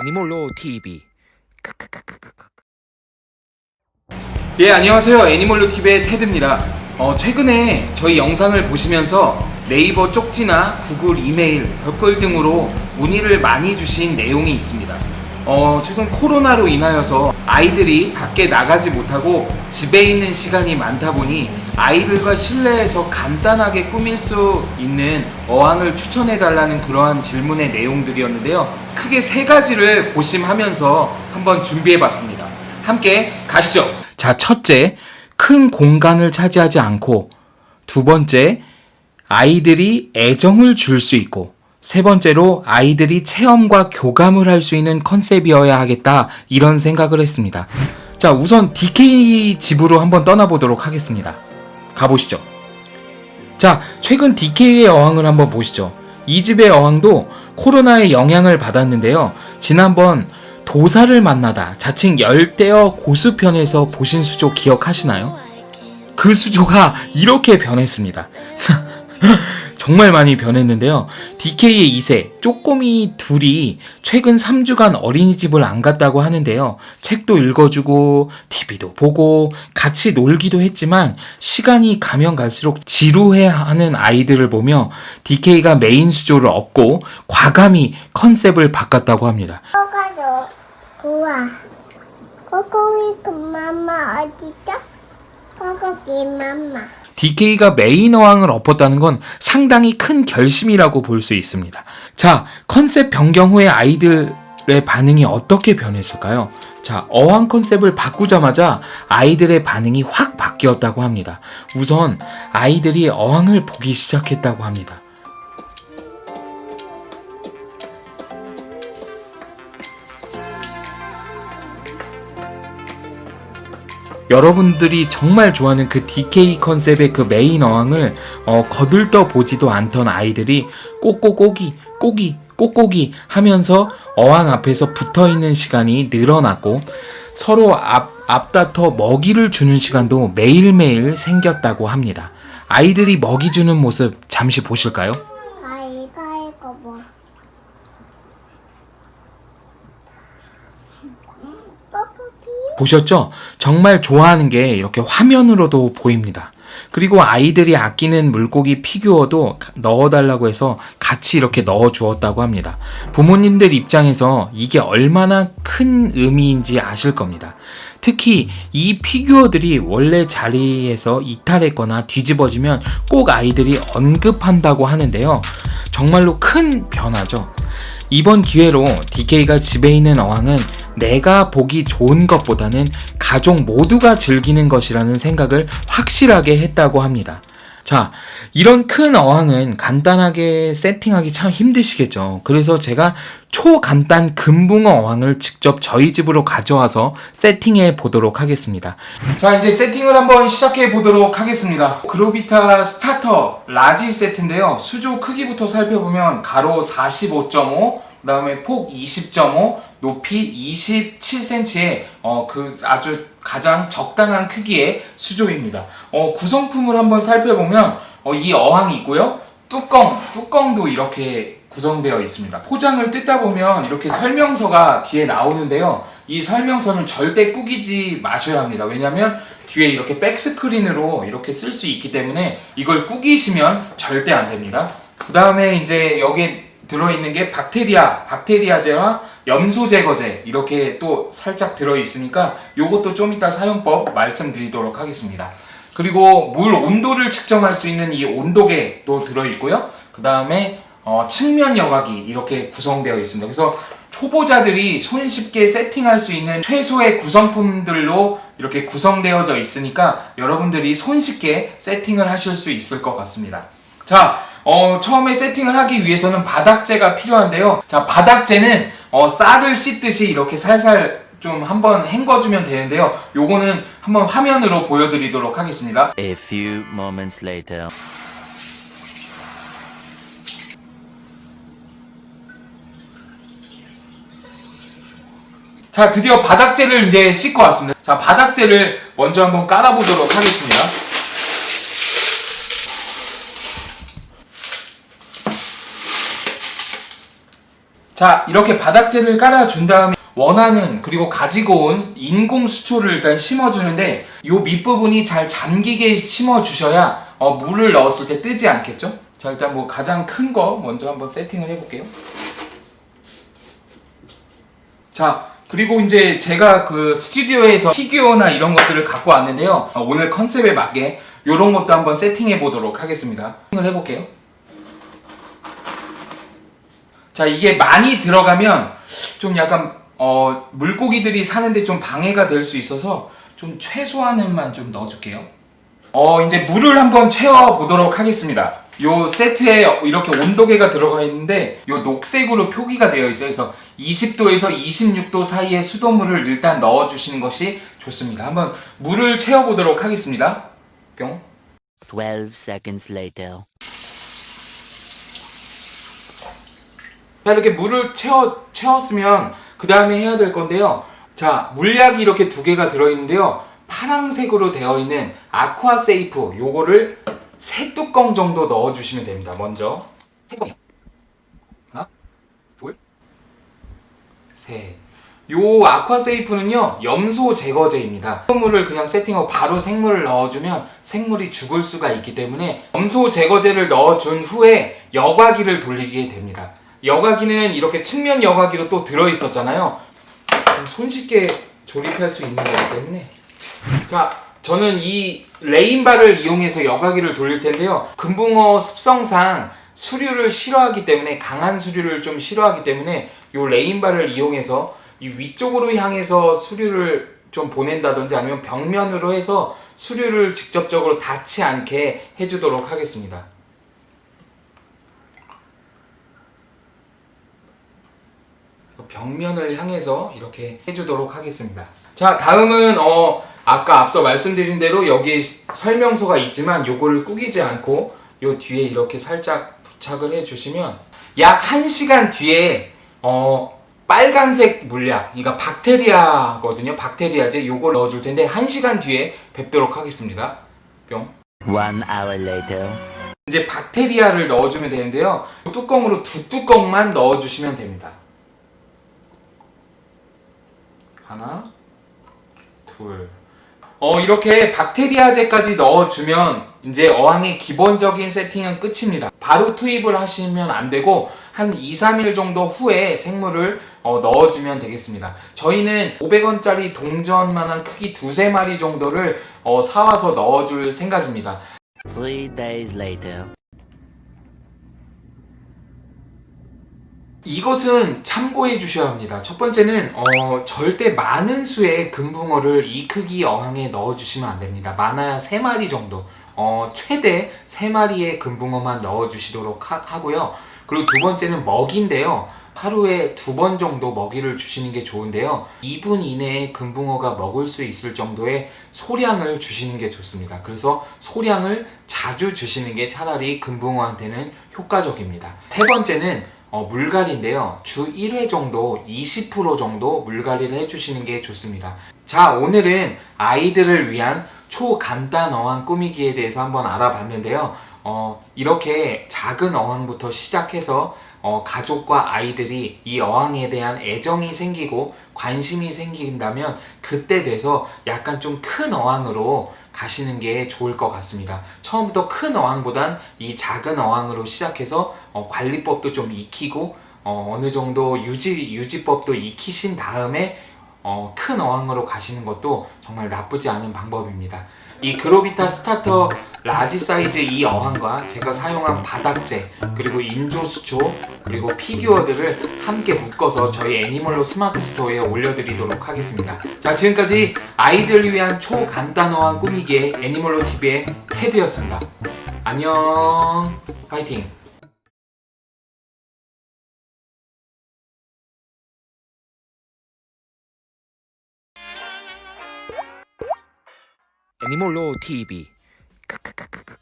애니몰로 TV 예 안녕하세요. 애니멀로 TV의 테드입니다. 어, 최근에 저희 영상을 보시면서 네이버 쪽지나 구글 이메일 댓글 등으로 문의를 많이 주신 내용이 있습니다. 어, 최근 코로나로 인하여서 아이들이 밖에 나가지 못하고 집에 있는 시간이 많다 보니 아이들과 실내에서 간단하게 꾸밀 수 있는 어항을 추천해 달라는 그러한 질문의 내용들이었는데요 크게 세 가지를 고심하면서 한번 준비해 봤습니다 함께 가시죠 자 첫째 큰 공간을 차지하지 않고 두 번째 아이들이 애정을 줄 수 있고 세 번째로 아이들이 체험과 교감을 할 수 있는 컨셉이어야 하겠다 이런 생각을 했습니다. 자 우선 DK 집으로 한번 떠나보도록 하겠습니다. 가보시죠. 자 최근 DK의 어항을 한번 보시죠. 이 집의 어항도 코로나의 영향을 받았는데요. 지난번 도사를 만나다 자칭 열대어 고수편에서 보신 수조 기억하시나요? 그 수조가 이렇게 변했습니다. 정말 많이 변했는데요. DK의 2세, 쪼꼬미 둘이 최근 3주간 어린이집을 안 갔다고 하는데요. 책도 읽어주고, TV도 보고, 같이 놀기도 했지만, 시간이 가면 갈수록 지루해 하는 아이들을 보며 DK가 메인 수조를 업고, 과감히 컨셉을 바꿨다고 합니다. 코가도 우와 코코이 그 맘마 어디죠? 코코기 맘마 DK가 메인 어항을 엎었다는 건 상당히 큰 결심이라고 볼 수 있습니다. 자, 컨셉 변경 후에 아이들의 반응이 어떻게 변했을까요? 자, 어항 컨셉을 바꾸자마자 아이들의 반응이 확 바뀌었다고 합니다. 우선 아이들이 어항을 보기 시작했다고 합니다. 여러분들이 정말 좋아하는 그 DK 컨셉의 그 메인 어항을 어, 거들떠 보지도 않던 아이들이 꼬꼬꼬기 꼬기 꼬꼬기 하면서 어항 앞에서 붙어 있는 시간이 늘어났고 서로 앞, 앞다퉈 먹이를 주는 시간도 매일매일 생겼다고 합니다. 아이들이 먹이 주는 모습 잠시 보실까요? 아 이거 이거 뭐 코코기 보셨죠? 정말 좋아하는 게 이렇게 화면으로도 보입니다. 그리고 아이들이 아끼는 물고기 피규어도 넣어달라고 해서 같이 이렇게 넣어 주었다고 합니다. 부모님들 입장에서 이게 얼마나 큰 의미인지 아실 겁니다. 특히 이 피규어들이 원래 자리에서 이탈했거나 뒤집어지면 꼭 아이들이 언급한다고 하는데요. 정말로 큰 변화죠. 이번 기회로 DK가 집에 있는 어항은 내가 보기 좋은 것보다는 가족 모두가 즐기는 것이라는 생각을 확실하게 했다고 합니다. 자, 이런 큰 어항은 간단하게 세팅하기 참 힘드시겠죠. 그래서 제가 초간단 금붕어 어항을 직접 저희 집으로 가져와서 세팅해 보도록 하겠습니다. 자, 이제 세팅을 한번 시작해 보도록 하겠습니다. 그로비타 스타터 라지 세트인데요. 수조 크기부터 살펴보면 가로 45.5, 그 다음에 폭 20.5, 높이 27cm의 어, 그 아주 가장 적당한 크기의 수조입니다. 어, 구성품을 한번 살펴보면 어, 이 어항이 있고요. 뚜껑, 뚜껑도 이렇게 구성되어 있습니다. 포장을 뜯다 보면 이렇게 설명서가 뒤에 나오는데요. 이 설명서는 절대 꾸기지 마셔야 합니다. 왜냐하면 뒤에 이렇게 백스크린으로 이렇게 쓸 수 있기 때문에 이걸 꾸기시면 절대 안 됩니다. 그 다음에 이제 여기에 들어있는 게 박테리아, 박테리아제와 염소 제거제 이렇게 또 살짝 들어있으니까 요것도 좀 이따 사용법 말씀드리도록 하겠습니다. 그리고 물 온도를 측정할 수 있는 이 온도계도 들어있고요. 그 다음에 어, 측면 여과기 이렇게 구성되어 있습니다. 그래서 초보자들이 손쉽게 세팅할 수 있는 최소의 구성품들로 이렇게 구성되어져 있으니까 여러분들이 손쉽게 세팅을 하실 수 있을 것 같습니다. 자, 어, 처음에 세팅을 하기 위해서는 바닥재가 필요한데요. 자, 바닥재는 어, 쌀을 씻듯이 이렇게 살살 좀 한번 헹궈주면 되는데요. 요거는 한번 화면으로 보여드리도록 하겠습니다. A few moments later. 자, 드디어 바닥재를 이제 씻고 왔습니다. 자, 바닥재를 먼저 한번 깔아보도록 하겠습니다. 자, 자, 이렇게 바닥재를 깔아준 다음에 원하는 그리고 가지고 온 인공 수초를 일단 심어주는데 요 밑부분이 잘 잠기게 심어주셔야 어, 물을 넣었을 때 뜨지 않겠죠? 자, 일단 뭐 가장 큰 거 먼저 한번 세팅을 해볼게요. 자, 그리고 이제 제가 그 스튜디오에서 피규어나 이런 것들을 갖고 왔는데요. 어, 오늘 컨셉에 맞게 이런 것도 한번 세팅해 보도록 하겠습니다. 세팅을 해볼게요. 자, 이게 많이 들어가면 좀 약간 어, 물고기들이 사는데 좀 방해가 될 수 있어서 좀 최소한은만 좀 넣어줄게요. 어, 이제 물을 한번 채워 보도록 하겠습니다. 요 세트에 이렇게 온도계가 들어가 있는데 요 녹색으로 표기가 되어 있어요. 그래서 20도에서 26도 사이에 수돗물을 일단 넣어 주시는 것이 좋습니다. 한번 물을 채워 보도록 하겠습니다. 뿅. 12 seconds later. 자 이렇게 물을 채워, 채웠으면 그 다음에 해야 될 건데요. 자 물약이 이렇게 두 개가 들어있는데요. 파랑색으로 되어 있는 아쿠아 세이프 요거를 세 뚜껑 정도 넣어 주시면 됩니다. 먼저. 세 뚜껑이요. 하나 둘셋요 아쿠아 세이프는요 염소 제거제입니다. 생물을 그냥 세팅하고 바로 생물을 넣어주면 생물이 죽을 수가 있기 때문에 염소 제거제를 넣어준 후에 여과기를 돌리게 됩니다 여과기는 이렇게 측면 여과기로 또 들어있었잖아요. 손쉽게 조립할 수 있는 거기 때문에. 자, 저는 이 레인바를 이용해서 여과기를 돌릴 텐데요. 금붕어 습성상 수류를 싫어하기 때문에 강한 수류를 좀 싫어하기 때문에 이 레인바를 이용해서 이 위쪽으로 향해서 수류를 좀 보낸다든지 아니면 벽면으로 해서 수류를 직접적으로 닿지 않게 해주도록 하겠습니다. 벽면을 향해서 이렇게 해주도록 하겠습니다. 자, 다음은 어 아까 앞서 말씀드린 대로 여기 설명서가 있지만 요거를 꾸기지 않고 요 뒤에 이렇게 살짝 부착을 해주시면 약 1시간 뒤에 어 빨간색 물약, 그러니까 박테리아거든요. 박테리아제 요걸 넣어줄 텐데 1시간 뒤에 뵙도록 하겠습니다. 뿅. One hour later. 이제 박테리아를 넣어주면 되는데요. 뚜껑으로 두 뚜껑만 넣어주시면 됩니다. 하나, 둘. 어, 이렇게 박테리아제까지 넣어주면 이제 어항의 기본적인 세팅은 끝입니다. 바로 투입을 하시면 안 되고 한 2, 3일 정도 후에 생물을 어, 넣어주면 되겠습니다. 저희는 500원짜리 동전만한 크기 두세 마리 정도를 어, 사와서 넣어줄 생각입니다. 이것은 참고해 주셔야 합니다. 첫 번째는 어, 절대 많은 수의 금붕어를 이 크기 어항에 넣어 주시면 안 됩니다. 많아야 3마리 정도. 어, 최대 3마리의 금붕어만 넣어 주시도록 하, 고요 그리고 두 번째는 먹인데요. 하루에 두 번 정도 먹이를 주시는 게 좋은데요. 2분 이내에 금붕어가 먹을 수 있을 정도의 소량을 주시는 게 좋습니다. 그래서 소량을 자주 주시는 게 차라리 금붕어한테는 효과적입니다. 세 번째는 어, 물갈이인데요. 주 1회 정도 20% 정도 물갈이를 해주시는 게 좋습니다. 자 오늘은 아이들을 위한 초간단 어항 꾸미기에 대해서 한번 알아봤는데요. 어, 이렇게 작은 어항부터 시작해서 어, 가족과 아이들이 이 어항에 대한 애정이 생기고 관심이 생긴다면 그때 돼서 약간 좀 큰 어항으로 가시는 게 좋을 것 같습니다. 처음부터 큰 어항보단 이 작은 어항으로 시작해서 어, 관리법도 좀 익히고 어느 정도 유지, 유지법도 익히신 다음에 어, 큰 어항으로 가시는 것도 정말 나쁘지 않은 방법입니다. 이 그로비타 스타터 라지 사이즈 이 어항과 제가 사용한 바닥재 그리고 인조 수초 그리고 피규어들을 함께 묶어서 저희 애니멀로 스마트 스토어에 올려드리도록 하겠습니다. 자 지금까지 아이들 위한 초간단 어항 꾸미기의 애니멀로 TV의 테드였습니다. 안녕 파이팅 애니몰로 TV 크크크크크.